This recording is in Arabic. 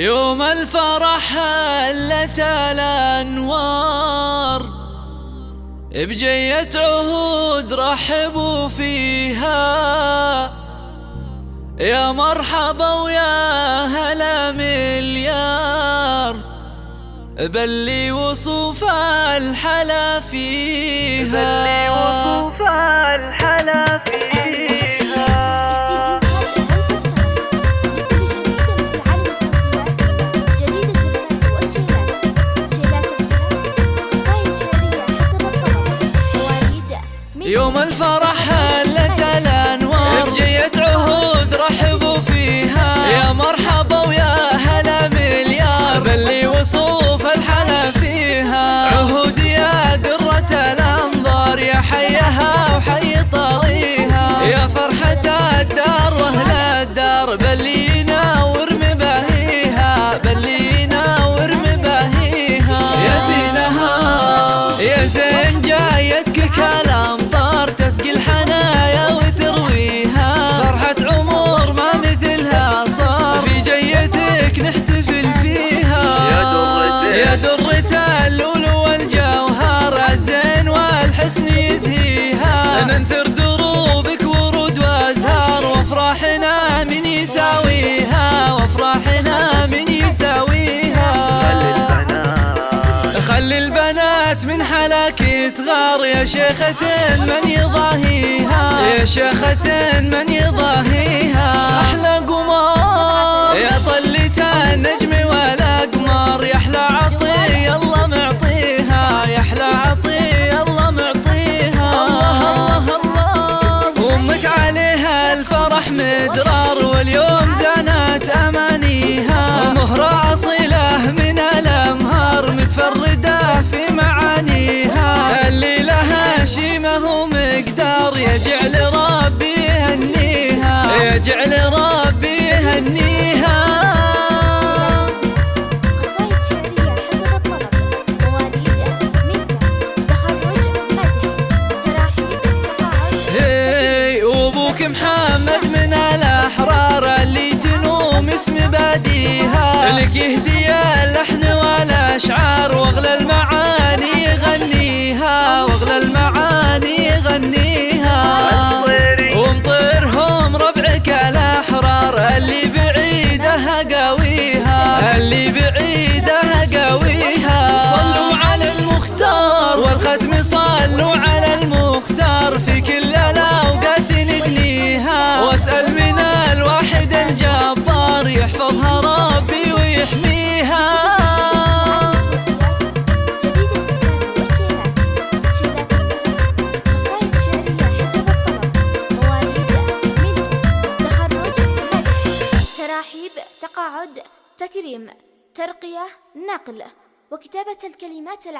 يوم الفرح هلت الانوار بجية عهود رحبوا فيها. يا مرحبا ويا هلا مليار بلي وصوف الحلا فيها. بلي وصوف الحلا يوم الفرح هلت الانوار الحسن يزهيها. ننثر دروبك ورود وأزهار وأفراحنا من يساويها. وأفراحنا من يساويها. خلي البنات. من حلاك تغار يا شيخة من يضاهيها. يا شيخة من يضاهيها. يهنيها يجعل ربي يهنيها محمد من الأحرار اللي تنوم اسم باديها. لك يهدي اللحن والأشعار وأغلى المعاني غنيها تراحيب تقاعد تكريم ترقية نقل وكتابة الكلمات